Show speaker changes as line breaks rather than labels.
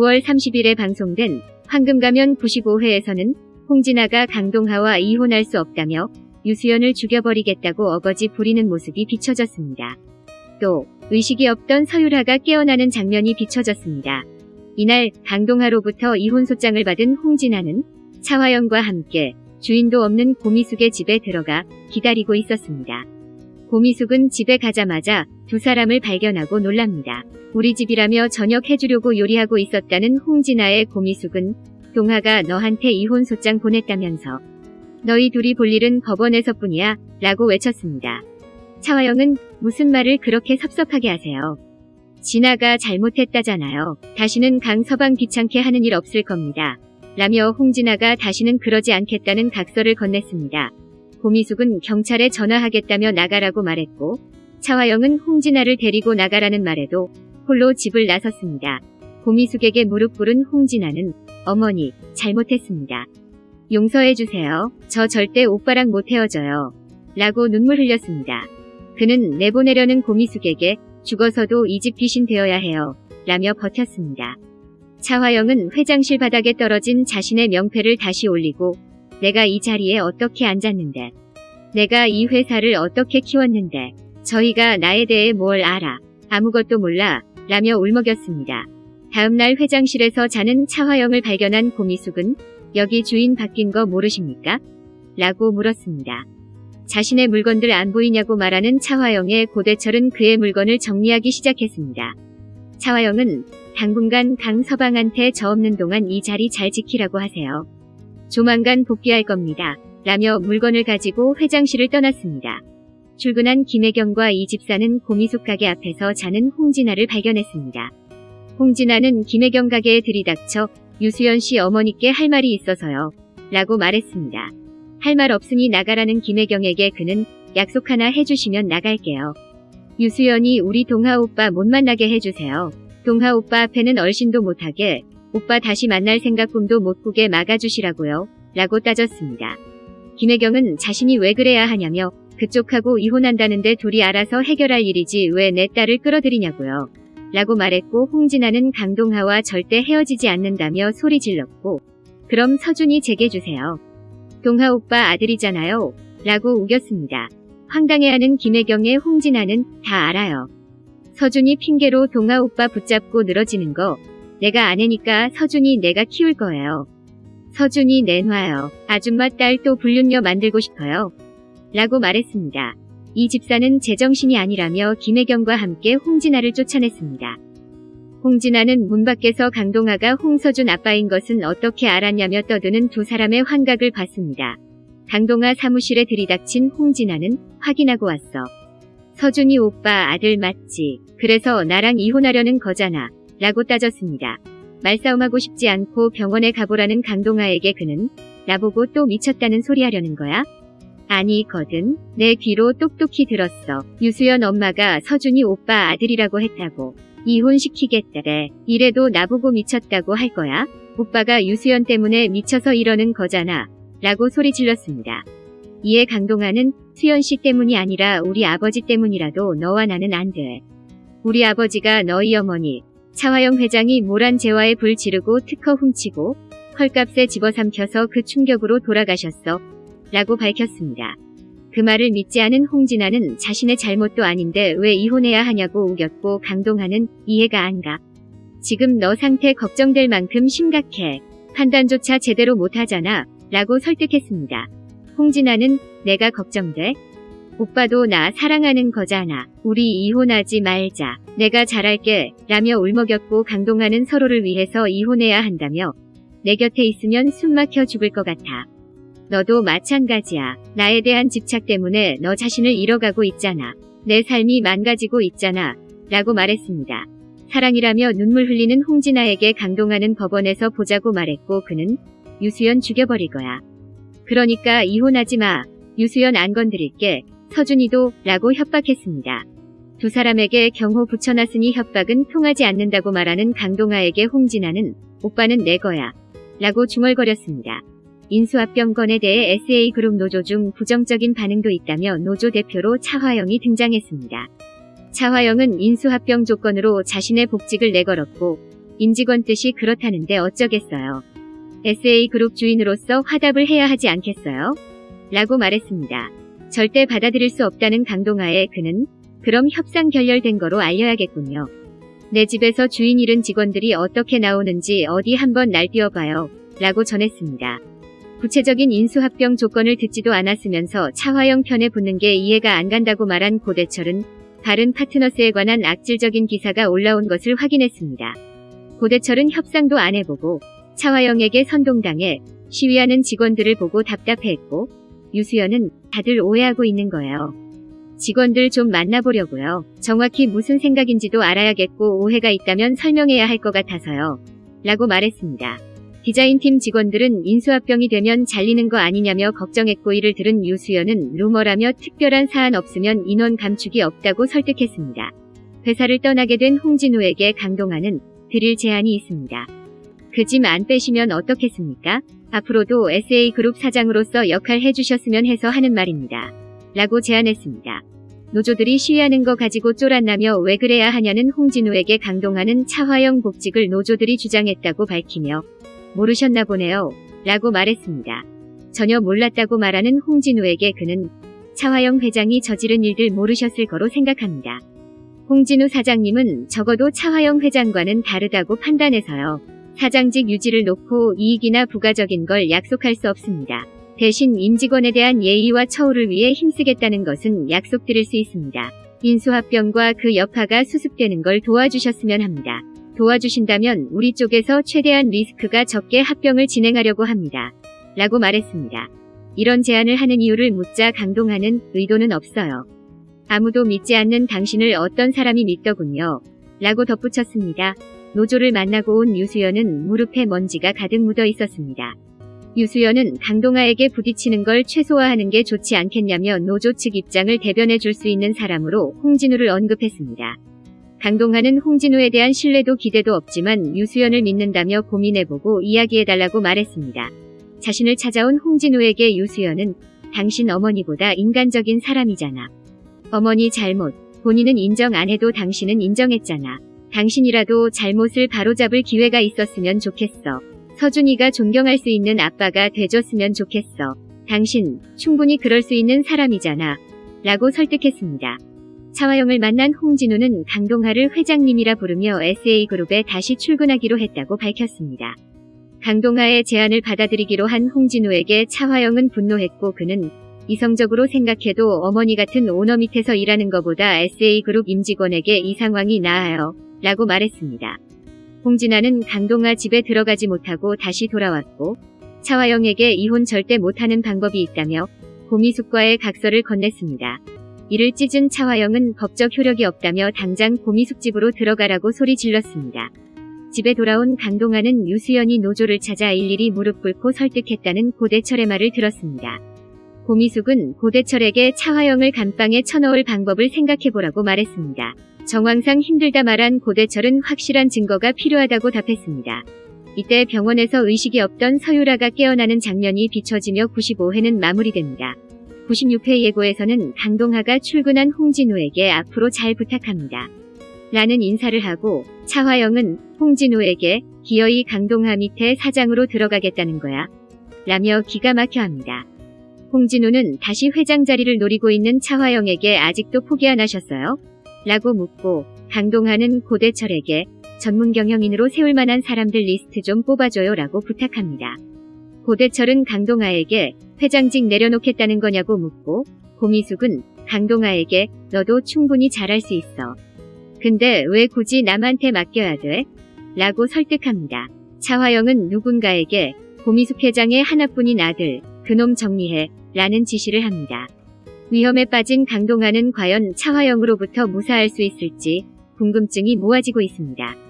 9월 30일에 방송된 황금가면 95회에서는 홍진아가 강동하와 이혼할 수 없다며 유수연을 죽여버리겠다고 어거지 부리는 모습이 비춰졌습니다. 또 의식이 없던 서유라가 깨어나는 장면이 비춰졌습니다. 이날 강동하로부터 이혼 소장을 받은 홍진아는 차화영과 함께 주인도 없는 고미숙의 집에 들어가 기다리고 있었습니다. 고미숙은 집에 가자마자 두 사람을 발견하고 놀랍니다. 우리 집이라며 저녁 해주려고 요리하고 있었다는 홍진아의 고미숙은 동하가 너한테 이혼 소장 보냈다면서 너희 둘이 볼 일은 법원에서뿐이야 라고 외쳤습니다. 차화영은 무슨 말을 그렇게 섭섭하게 하세요. 진아가 잘못했다잖아요. 다시는 강서방 귀찮게 하는 일 없을 겁니다. 라며 홍진아가 다시는 그러지 않겠다는 각서를 건넸습니다. 고미숙은 경찰에 전화하겠다며 나가라고 말했고 차화영은 홍진아를 데리고 나가라는 말에도 홀로 집을 나섰습니다. 고미숙에게 무릎 꿇은 홍진아는 어머니 잘못했습니다. 용서해주세요. 저 절대 오빠랑 못 헤어져요. 라고 눈물 흘렸습니다. 그는 내보내려는 고미숙에게 죽어서도 이 집 귀신 되어야 해요. 라며 버텼습니다. 차화영은 회장실 바닥에 떨어진 자신의 명패를 다시 올리고 내가 이 자리에 어떻게 앉았는데 내가 이 회사를 어떻게 키웠는데 저희가 나에 대해 뭘 알아 아무것도 몰라 라며 울먹였습니다. 다음날 회장실에서 자는 차화영을 발견한 고미숙은 여기 주인 바뀐 거 모르십니까? 라고 물었습니다. 자신의 물건들 안 보이냐고 말하는 차화영의 고대철은 그의 물건을 정리하기 시작했습니다. 차화영은 당분간 강서방한테 저 없는 동안 이 자리 잘 지키라고 하세요. 조만간 복귀할 겁니다. 라며 물건을 가지고 회장실을 떠났습니다. 출근한 김혜경과 이 집사는 고미숙 가게 앞에서 자는 홍진아를 발견했습니다. 홍진아는 김혜경 가게에 들이닥쳐 유수연 씨 어머니께 할 말이 있어서요. 라고 말했습니다. 할 말 없으니 나가라는 김혜경에게 그는 약속 하나 해주시면 나갈게요. 유수연이 우리 동하 오빠 못 만나게 해주세요. 동하 오빠 앞에는 얼씬도 못하게 오빠 다시 만날 생각 꿈도 못 꾸게 막아주시라고요. 라고 따졌습니다. 김혜경은 자신이 왜 그래야 하냐며 그쪽하고 이혼한다는데 둘이 알아서 해결할 일이지 왜 내 딸을 끌어들이냐고요. 라고 말했고 홍진아는 강동하와 절대 헤어지지 않는다며 소리 질렀고 그럼 서준이 제게 주세요. 동하 오빠 아들이잖아요. 라고 우겼습니다. 황당해하는 김혜경의 홍진아는 다 알아요. 서준이 핑계로 동하 오빠 붙잡고 늘어지는 거 내가 아내니까 서준이 내가 키울 거예요. 서준이 내놔요. 아줌마 딸 또 불륜녀 만들고 싶어요. 라고 말했습니다. 이 집사는 제정신이 아니라며 김혜경과 함께 홍진아를 쫓아냈습니다. 홍진아는 문 밖에서 강동아가 홍서준 아빠인 것은 어떻게 알았냐며 떠드는 두 사람의 환각을 봤습니다. 강동아 사무실에 들이닥친 홍진아는 확인하고 왔어. 서준이 오빠 아들 맞지. 그래서 나랑 이혼하려는 거잖아. 라고 따졌습니다. 말싸움하고 싶지 않고 병원에 가보라는 강동아에게 그는 나보고 또 미쳤다는 소리 하려는 거야? 아니거든. 내 귀로 똑똑히 들었어. 유수연 엄마가 서준이 오빠 아들이라고 했다고. 이혼시키겠다래. 이래도 나보고 미쳤다고 할 거야? 오빠가 유수연 때문에 미쳐서 이러는 거잖아. 라고 소리 질렀습니다. 이에 강동아는 수연 씨 때문이 아니라 우리 아버지 때문이라도 너와 나는 안 돼. 우리 아버지가 너희 어머니 차화영 회장이 모란 재화에 불 지르고 특허 훔치고 헐값에 집어삼켜서 그 충격으로 돌아가셨어. 라고 밝혔습니다. 그 말을 믿지 않은 홍진아는 자신의 잘못도 아닌데 왜 이혼해야 하냐고 우겼고 강동하는 이해가 안 가. 지금 너 상태 걱정될 만큼 심각해. 판단조차 제대로 못하잖아. 라고 설득했습니다. 홍진아는 내가 걱정돼? 오빠도 나 사랑하는 거잖아. 우리 이혼하지 말자. 내가 잘할게. 라며 울먹였고 강동하는 서로를 위해서 이혼해야 한다며 내 곁에 있으면 숨 막혀 죽을 것 같아. 너도 마찬가지야. 나에 대한 집착 때문에 너 자신을 잃어가고 있잖아. 내 삶이 망가지고 있잖아. 라고 말했습니다. 사랑이라며 눈물 흘리는 홍진아에게 강동하는 법원에서 보자고 말했고 그는 유수연 죽여버릴 거야. 그러니까 이혼하지 마. 유수연 안 건드릴게. 서준이도 라고 협박했습니다. 두 사람에게 경호 붙여놨으니 협박은 통하지 않는다고 말하는 강동아에게 홍진아는 오빠는 내 거야. 라고 중얼거렸습니다. 인수합병건에 대해 SA그룹 노조 중 부정적인 반응도 있다며 노조 대표로 차화영이 등장했습니다. 차화영은 인수합병 조건으로 자신의 복직을 내걸었고 임직원 뜻이 그렇다는데 어쩌겠어요. SA그룹 주인으로서 화답을 해야 하지 않겠어요? 라고 말했습니다. 절대 받아들일 수 없다는 강동하에 그는 그럼 협상 결렬된 거로 알려야겠군요. 내 집에서 주인 잃은 직원들이 어떻게 나오는지 어디 한번 날뛰어봐요. 라고 전했습니다. 구체적인 인수합병 조건을 듣지도 않았으면서 차화영 편에 붙는 게 이해가 안 간다고 말한 고대철은 다른 파트너스에 관한 악질적인 기사가 올라온 것을 확인했습니다. 고대철은 협상도 안 해보고 차화영에게 선동당해 시위하는 직원들을 보고 답답해했고 유수연은 다들 오해하고 있는 거예요. 직원들 좀 만나보려고요. 정확히 무슨 생각인지도 알아야겠고 오해가 있다면 설명해야 할 것 같아서요. 라고 말했습니다. 디자인팀 직원들은 인수합병이 되면 잘리는 거 아니냐며 걱정했고 이를 들은 유수연은 루머라며 특별한 사안 없으면 인원 감축이 없다고 설득했습니다. 회사를 떠나게 된 홍진우에게 강동하는 드릴 제안이 있습니다. 그 짐 안 빼시면 어떻겠습니까? 앞으로도 SA그룹 사장으로서 역할 해주셨으면 해서 하는 말입니다. 라고 제안했습니다. 노조들이 시위하는 거 가지고 쫄았나며 왜 그래야 하냐는 홍진우에게 강동하는 차화영 복직을 노조들이 주장했다고 밝히며 모르셨나 보네요. 라고 말했습니다. 전혀 몰랐다고 말하는 홍진우에게 그는 차화영 회장이 저지른 일들 모르셨을 거로 생각합니다. 홍진우 사장님은 적어도 차화영 회장과는 다르다고 판단해서요. 사장직 유지를 놓고 이익이나 부가적인 걸 약속할 수 없습니다. 대신 임직원에 대한 예의와 처우를 위해 힘쓰겠다는 것은 약속드릴 수 있습니다. 인수합병과 그 여파가 수습되는 걸 도와주셨으면 합니다. 도와주신다면 우리 쪽에서 최대한 리스크가 적게 합병을 진행하려고 합니다. 라고 말했습니다. 이런 제안을 하는 이유를 묻자 강동하는 의도는 없어요. 아무도 믿지 않는 당신을 어떤 사람이 믿더군요. 라고 덧붙였습니다. 노조를 만나고 온 유수연은 무릎에 먼지가 가득 묻어 있었습니다. 유수연은 강동아에게 부딪히는 걸 최소화하는 게 좋지 않겠냐며 노조 측 입장을 대변해 줄 수 있는 사람으로 홍진우를 언급했습니다. 강동하는 홍진우에 대한 신뢰도 기대도 없지만 유수연을 믿는다며 고민해보고 이야기해달라고 말했습니다. 자신을 찾아온 홍진우에게 유수연은 당신 어머니보다 인간적인 사람이잖아. 어머니 잘못, 본인은 인정 안 해도 당신은 인정했잖아. 당신이라도 잘못을 바로잡을 기회가 있었으면 좋겠어. 서준이가 존경할 수 있는 아빠가 돼줬으면 좋겠어. 당신 충분히 그럴 수 있는 사람이잖아. 라고 설득했습니다. 차화영을 만난 홍진우는 강동하를 회장님이라 부르며 SA그룹에 다시 출근하기로 했다고 밝혔습니다. 강동하의 제안을 받아들이기로 한 홍진우에게 차화영은 분노했고 그는 이성적으로 생각해도 어머니 같은 오너 밑에서 일하는 것보다 SA그룹 임직원에게 이 상황이 나아요. 라고 말했습니다. 홍진아는 강동아 집에 들어가지 못하고 다시 돌아왔고 차화영에게 이혼 절대 못하는 방법이 있다며 고미숙과의 각서를 건넸습니다. 이를 찢은 차화영은 법적 효력이 없다며 당장 고미숙 집으로 들어가라고 소리 질렀습니다. 집에 돌아온 강동아는 유수연이 노조를 찾아 일일이 무릎 꿇고 설득했다는 고대철의 말을 들었습니다. 고미숙은 고대철에게 차화영을 감방에 쳐넣을 방법을 생각해보라고 말했습니다. 정황상 힘들다 말한 고대철은 확실한 증거가 필요하다고 답했습니다. 이때 병원에서 의식이 없던 서유라가 깨어나는 장면이 비춰지며 95회는 마무리됩니다. 96회 예고에서는 강동하가 출근한 홍진우에게 앞으로 잘 부탁합니다. 라는 인사를 하고 차화영은 홍진우에게 기어이 강동하 밑에 사장으로 들어가겠다는 거야. 라며 기가 막혀 합니다. 홍진우는 다시 회장 자리를 노리고 있는 차화영에게 아직도 포기 안 하셨어요? 라고 묻고 강동하는 고대철에게 전문 경영인으로 세울 만한 사람들 리스트 좀 뽑아줘요 라고 부탁합니다. 고대철은 강동하에게 회장직 내려놓겠다는 거냐고 묻고 고미숙은 강동하에게 너도 충분히 잘할 수 있어. 근데 왜 굳이 남한테 맡겨야 돼? 라고 설득합니다. 차화영은 누군가에게 고미숙 회장의 하나뿐인 아들 그놈 정리해 라는 지시를 합니다. 위험에 빠진 강동하는 과연 차화영으로부터 무사할 수 있을지 궁금증이 모아지고 있습니다.